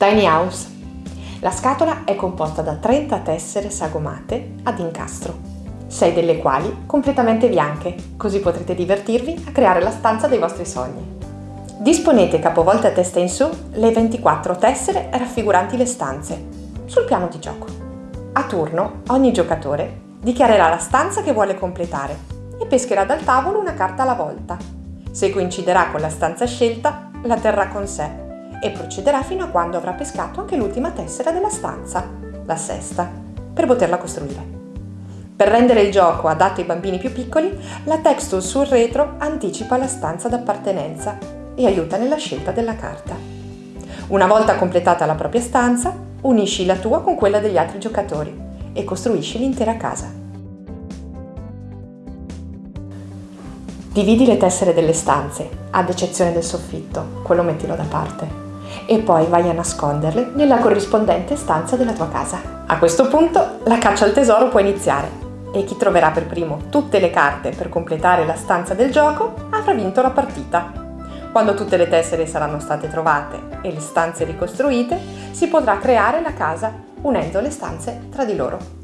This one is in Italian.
Tiny House. La scatola è composta da 30 tessere sagomate ad incastro, 6 delle quali completamente bianche, così potrete divertirvi a creare la stanza dei vostri sogni. Disponete capovolte a testa in su le 24 tessere raffiguranti le stanze sul piano di gioco. A turno ogni giocatore dichiarerà la stanza che vuole completare e pescherà dal tavolo una carta alla volta. Se coinciderà con la stanza scelta, la terrà con sé e procederà fino a quando avrà pescato anche l'ultima tessera della stanza, la sesta, per poterla costruire. Per rendere il gioco adatto ai bambini più piccoli, la texture sul retro anticipa la stanza d'appartenenza e aiuta nella scelta della carta. Una volta completata la propria stanza, unisci la tua con quella degli altri giocatori e costruisci l'intera casa. Dividi le tessere delle stanze, ad eccezione del soffitto, quello mettilo da parte e poi vai a nasconderle nella corrispondente stanza della tua casa. A questo punto la caccia al tesoro può iniziare e chi troverà per primo tutte le carte per completare la stanza del gioco avrà vinto la partita. Quando tutte le tessere saranno state trovate e le stanze ricostruite, si potrà creare la casa unendo le stanze tra di loro.